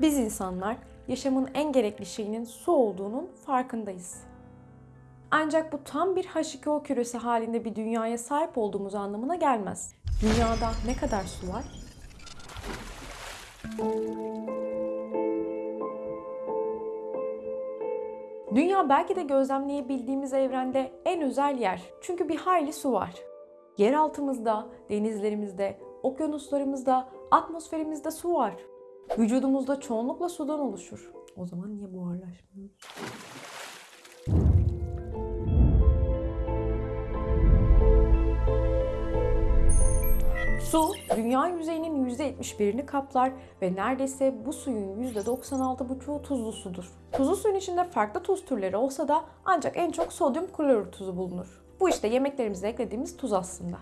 Biz insanlar yaşamın en gerekli şeyinin su olduğunun farkındayız. Ancak bu tam bir H2O küresi halinde bir dünyaya sahip olduğumuz anlamına gelmez. Dünyada ne kadar su var? Dünya belki de gözlemleyebildiğimiz evrende en özel yer. Çünkü bir hayli su var. Yer altımızda, denizlerimizde, okyanuslarımızda, atmosferimizde su var. Vücudumuzda çoğunlukla sudan oluşur. O zaman niye buharlaşmıyoruz? Su, dünya yüzeyinin %71'ini kaplar ve neredeyse bu suyun %96,5'u tuzlu sudur. Tuzlu suyun içinde farklı tuz türleri olsa da ancak en çok sodyum klorür tuzu bulunur. Bu işte yemeklerimize eklediğimiz tuz aslında.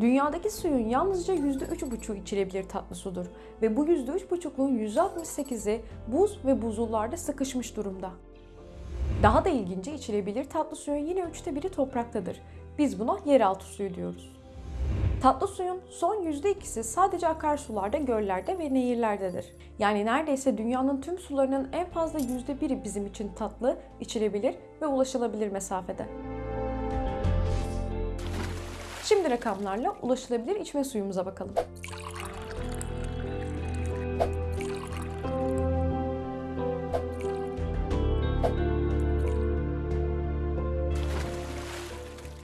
Dünyadaki suyun yalnızca %3,5'u içilebilir tatlı sudur ve bu %3,5'luğun %68'i buz ve buzullarda sıkışmış durumda. Daha da ilginci içilebilir tatlı suyun yine üçte biri topraktadır. Biz buna yeraltı suyu diyoruz. Tatlı suyun son %2'si sadece akarsularda, göllerde ve nehirlerdedir. Yani neredeyse dünyanın tüm sularının en fazla %1'i bizim için tatlı, içilebilir ve ulaşılabilir mesafede. Şimdi rakamlarla ulaşılabilir içme suyumuza bakalım.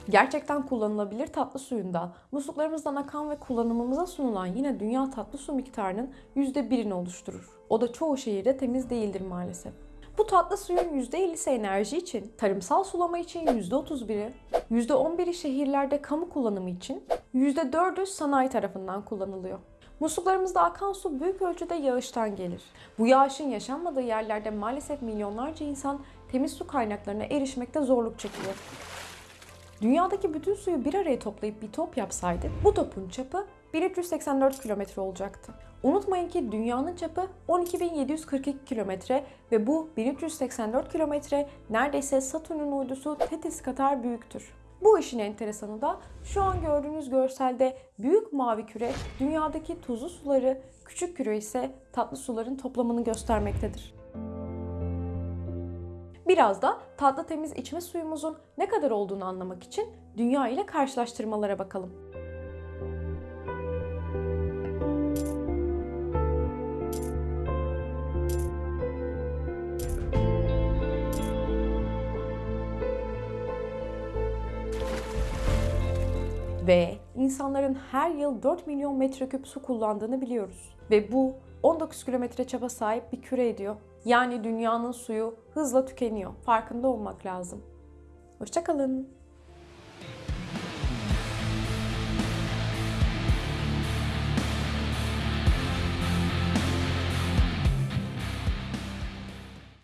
Gerçekten kullanılabilir tatlı suyunda musluklarımızdan akan ve kullanımımıza sunulan yine dünya tatlı su miktarının %1'ini oluşturur. O da çoğu şehirde temiz değildir maalesef. Bu tatlı suyun %50'si enerji için, tarımsal sulama için %31'i, %11'i şehirlerde kamu kullanımı için, %4'ü sanayi tarafından kullanılıyor. Musluklarımızda akan su büyük ölçüde yağıştan gelir. Bu yağışın yaşanmadığı yerlerde maalesef milyonlarca insan temiz su kaynaklarına erişmekte zorluk çekiyor. Dünyadaki bütün suyu bir araya toplayıp bir top yapsaydık bu topun çapı 1384 kilometre olacaktı. Unutmayın ki dünyanın çapı 12.742 kilometre ve bu 1384 kilometre neredeyse Satürn'ün uydusu Tetis kadar büyüktür. Bu işin enteresanı da şu an gördüğünüz görselde büyük mavi küre dünyadaki tuzlu suları, küçük küre ise tatlı suların toplamını göstermektedir. Biraz da tatlı temiz içme suyumuzun ne kadar olduğunu anlamak için dünya ile karşılaştırmalara bakalım. Ve insanların her yıl 4 milyon metreküp su kullandığını biliyoruz. Ve bu 19 kilometre çapa sahip bir küre ediyor. Yani dünyanın suyu hızla tükeniyor. Farkında olmak lazım. Hoşçakalın.